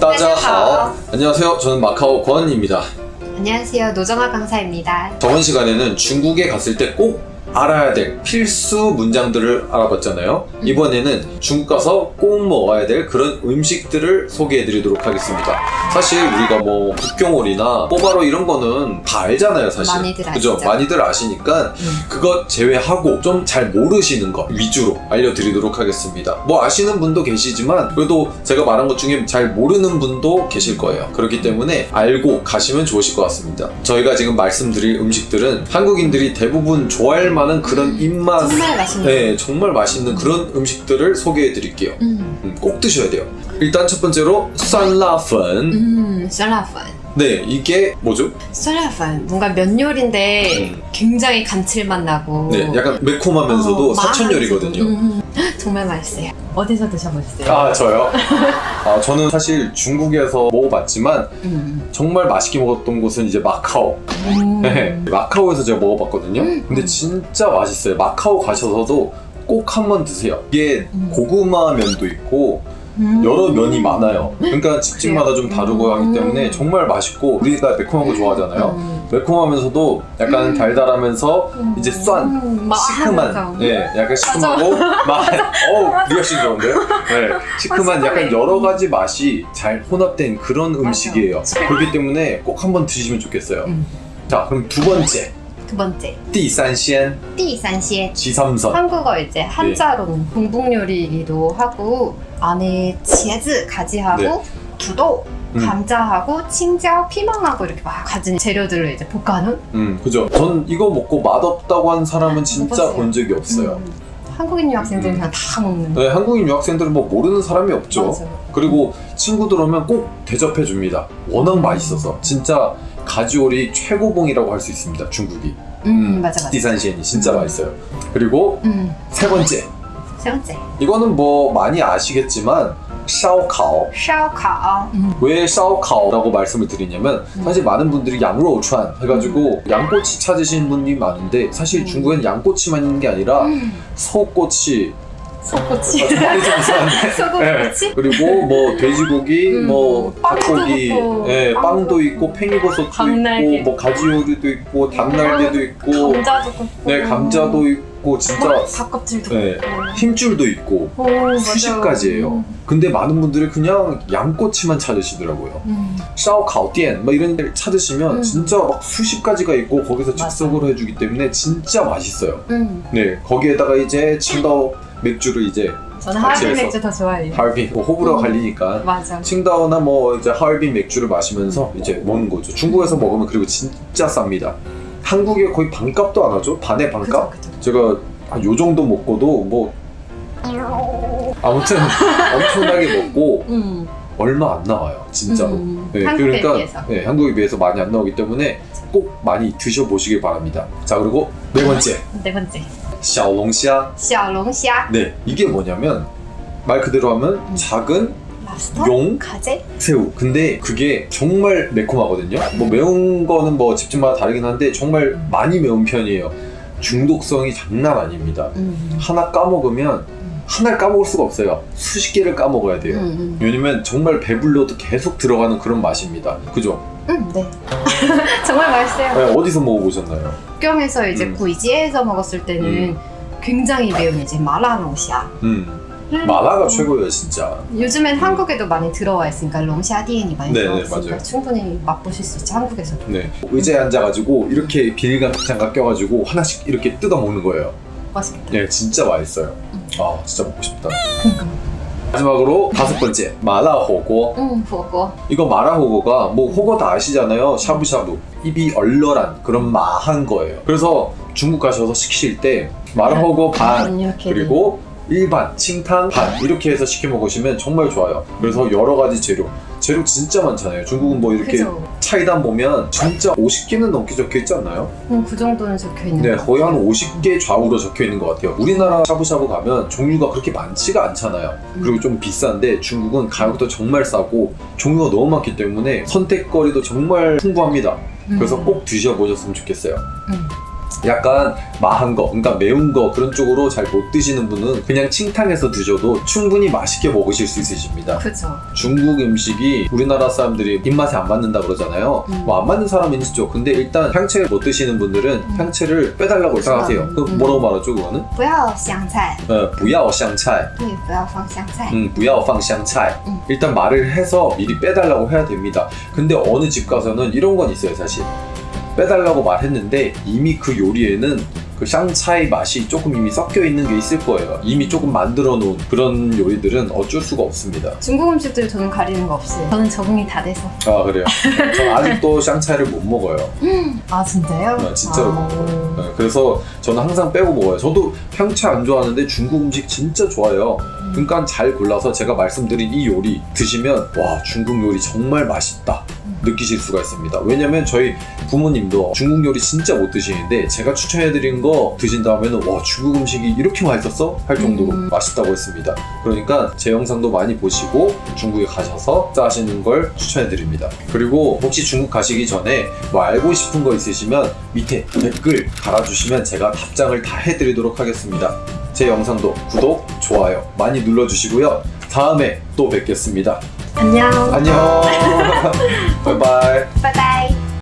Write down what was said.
따자하오 안녕하세요 저는 마카오 권입니다 안녕하세요. 노정아 강사입니다. 저번 시간에는 중국에 갔을 때꼭 알아야 될 필수 문장들을 알아봤잖아요 이번에는 중국 가서 꼭 먹어야 될 그런 음식들을 소개해 드리도록 하겠습니다 사실 우리가 뭐 북경오리나 뽀바로 이런 거는 다 알잖아요 사실 많이들 그죠? 아시죠? 많이들 아시니까 음. 그것 제외하고 좀 잘 모르시는 것 위주로 알려드리도록 하겠습니다. 뭐 아시는 분도 계시지만 그래도 제가 말한 것 중에 잘 모르는 분도 계실 거예요. 그렇기 때문에 알고 가시면 좋으실 것 같습니다. 저희가 지금 말씀드릴 음식들은 한국인들이 대부분 좋아할 만한 그런 입맛 정말 맛있는. 네, 정말 맛있는 그런 음식들을 소개해 드릴게요. 음, 음, 꼭 드셔야 돼요. 일단 첫 번째로 酸라펀. 음, 썰라펀. 네, 이게 뭐죠? 썰라펀 뭔가 면 요리인데 음. 굉장히 감칠맛 나고. 네, 약간 매콤하면서도 어, 사천 요리거든요. 음, 음. 정말 맛있어요. 어디서 드셔보셨어요? 아 저요? 아 저는 사실 중국에서 먹어봤지만 음. 정말 맛있게 먹었던 곳은 이제 마카오 음. 네, 마카오에서 제가 먹어봤거든요 음. 근데 진짜 맛있어요 마카오 가셔서도 꼭 한번 드세요 이게 음. 고구마 면도 있고 음. 여러 면이 많아요 그러니까 집집마다 좀 다르고 하기 때문에 음. 정말 맛있고 우리가 매콤한 거 좋아하잖아요 음. 매콤하면서도 약간 음. 달달하면서 음. 이제 酸 음, 막 시큼한. 예, 약간 시큼하고 맛, 어우, 리액션 좋은데요? 네, 시큼한 어, 약간. 여러 가지 맛이 잘 혼합된 그런 음식이에요. 그렇기 때문에 꼭 한번 드시면 좋겠어요. 음. 자, 그럼 두 번째, 두 번째. 띠산시엔 띠산시에 지삼선. 한국어 이제 네. 한자로는 공국 요리이기도 하고 안에 치즈 가지하고 네. 두도 음. 감자하고 칭자오 피망하고 이렇게 막 가진 재료들을 이제 볶아놓은 음 그죠. 전 이거 먹고 맛없다고 한 사람은 네, 진짜 본 적이 없어요. 음. 한국인 유학생들은 음. 그냥 다 먹는. 네, 한국인 유학생들은 뭐 모르는 사람이 없죠. 맞아요. 그리고 친구들 오면 꼭 대접해 줍니다. 워낙 맛있어서. 진짜 가지오리 최고봉이라고 할 수 있습니다. 중국이. 음, 맞아 맞아 디산시엔이 진짜 음. 맛있어요. 그리고 음, 세 번째, 세 번째 이거는 뭐 많이 아시겠지만 샤오카오. 샤오카오 음. 왜 샤오카오라고 말씀을 드리냐면 음. 사실 많은 분들이 양로우추안 해가지고 양꼬치 찾으시는 분이 많은데 사실 음. 중국엔 양꼬치만 있는 게 아니라 음. 소꼬치 소꼬치 좀 이상한데 소고꼬치 그리고 뭐 돼지고기, 음, 뭐 닭고기, 있고, 예, 빵도 빵도 있고 팽이버섯도 닭날개. 있고 뭐 가지오리도 있고 닭날개도 있고 감자도 굽고 네 감자도 있고 진짜 닭껍질도 네. 힘줄도 있고 오, 맞아. 수십 가지예요. 근데 많은 분들이 그냥 양꼬치만 찾으시더라고요. 음. 샤오카오디엔 뭐 이런 데를 찾으시면 음. 진짜 막 수십 가지가 있고 거기서. 즉석으로 해주기 때문에 진짜 맛있어요. 음. 네 거기에다가 이제 칭다오 맥주를 이제 저는 같이 하얼빈 해서. 맥주 더 좋아해요. 하얼빈 뭐 호불호가 음. 갈리니까 맞아. 칭다오나 뭐 이제 하얼빈 맥주를 마시면서 이제 먹는 거죠. 중국에서 먹으면 그리고 진짜 쌉니다. 한국에 거의 반값도 안 하죠. 반의 반값. 그죠, 그죠. 제가 한요 정도 먹고도 뭐 아무튼 엄청나게 먹고 음. 얼마 안 나와요. 진짜로. 음. 네, 한국에 그러니까 비해서. 네, 한국에 비해서 많이 안 나오기 때문에 꼭 많이 드셔보시길 바랍니다. 자 그리고 네 번째 네 번째. 샤오롱샤. 샤오롱샤. 네, 이게 뭐냐면 말 그대로 하면 음. 작은 랍스터? 용, 가재? 새우. 근데 그게 정말 매콤하거든요. 뭐 매운 거는 뭐 집집마다 다르긴 한데 정말 음. 많이 매운 편이에요. 중독성이 장난 아닙니다. 음. 하나 까먹으면 하나를 까먹을 수가 없어요. 수십 개를 까먹어야 돼요. 음, 왜냐면 정말 배불러도 계속 들어가는 그런 맛입니다. 그죠? 음. 음, 네. 정말 맛있어요. 네, 어디서 먹어보셨나요? 북경에서 이제 음. 구이지에서 먹었을 때는 음. 굉장히 매운 이제 마라 롱샤. 음, 마라가 최고예요, 진짜. 요즘엔 한국에도 많이 들어와 있으니까 롱샤 디엔이 많이 네, 들어와 네, 있으니까 맞아요. 충분히 맛보실 수 있죠 한국에서도. 네. 의자에 앉아가지고 이렇게 비닐감 장갑 껴가지고 하나씩 이렇게 뜯어 먹는 거예요. 맛있겠다. 네, 진짜 맛있어요. 음. 아, 진짜 먹고 싶다. 그러니까. 마지막으로 다섯 번째, 마라호고. 음, 보고. 이거 마라호고가 뭐 호거 다 아시잖아요. 샤브샤브. 입이 얼얼한 그런 마한 거예요. 그래서 중국 가셔서 시키실 때 마라호고 반, 음, 이렇게 그리고 일반, 칭탕, 반 이렇게 해서 시켜 먹으시면 정말 좋아요. 그래서 여러 가지 재료. 재료 진짜 많잖아요. 중국은 뭐 이렇게 그죠. 차이단 보면 진짜 50개는 넘게 적혀 있지 않나요? 음, 그 정도는 적혀 있는 네, 것 거의 한 같아요. 50개 좌우로 적혀 있는 것 같아요. 우리나라 샤브샤브 가면 종류가 그렇게 많지가 않잖아요. 음. 그리고 좀 비싼데 중국은 가격도 정말 싸고 종류가 너무 많기 때문에 선택거리도 정말 풍부합니다. 음. 그래서 꼭 드셔보셨으면 좋겠어요. 음. 약간 마한 거, 그러니까 매운 거 그런 쪽으로 잘 못 드시는 분은 그냥 칭탕해서 드셔도 충분히 맛있게 먹으실 수 있으십니다. 그죠. 중국 음식이 우리나라 사람들이 입맛에 안 맞는다 그러잖아요. 음. 뭐 안 맞는 사람은 있죠. 근데 일단 향채를 못 드시는 분들은 향채를 빼달라고 생각하세요. 그 음. 뭐라고 말하죠 그거는? 不要香菜， 어, 不要香菜. 对，不要放香菜。 음, 不要放香菜. 음. 일단 말을 해서 미리 빼달라고 해야 됩니다. 근데 어느 집 가서는 이런 건 있어요, 사실. 빼달라고 말했는데 이미 그 요리에는 그 샹차이 맛이 조금 이미 섞여 있는 게 있을 거예요. 이미 조금 만들어 놓은 그런 요리들은 어쩔 수가 없습니다. 중국 음식들 저는 가리는 거 없어요. 저는 적응이 다 돼서. 아, 그래요. 전 아직도 샹차이를 못 먹어요. 아 진짜요? 아, 진짜로 아. 먹어요. 네, 그래서 저는 항상 빼고 먹어요. 저도 평채 안 좋아하는데 중국 음식 진짜 좋아해요. 그러니까 잘 골라서 제가 말씀드린 이 요리 드시면 와 중국 요리 정말 맛있다 느끼실 수가 있습니다. 왜냐면 저희 부모님도 중국 요리 진짜 못 드시는데 제가 추천해드린 거 드신 다음에는 와 중국 음식이 이렇게 맛있었어? 할 정도로 음. 맛있다고 했습니다. 그러니까 제 영상도 많이 보시고 중국에 가셔서 짜시는 걸 추천해드립니다. 그리고 혹시 중국 가시기 전에 뭐 알고 싶은 거 있으시면 밑에 댓글 달아주시면 제가 답장을 다 해드리도록 하겠습니다. 제 영상도 구독, 좋아요 많이 눌러주시고요. 다음에 또 뵙겠습니다. 안녕. 안녕. 바이바이. 拜拜。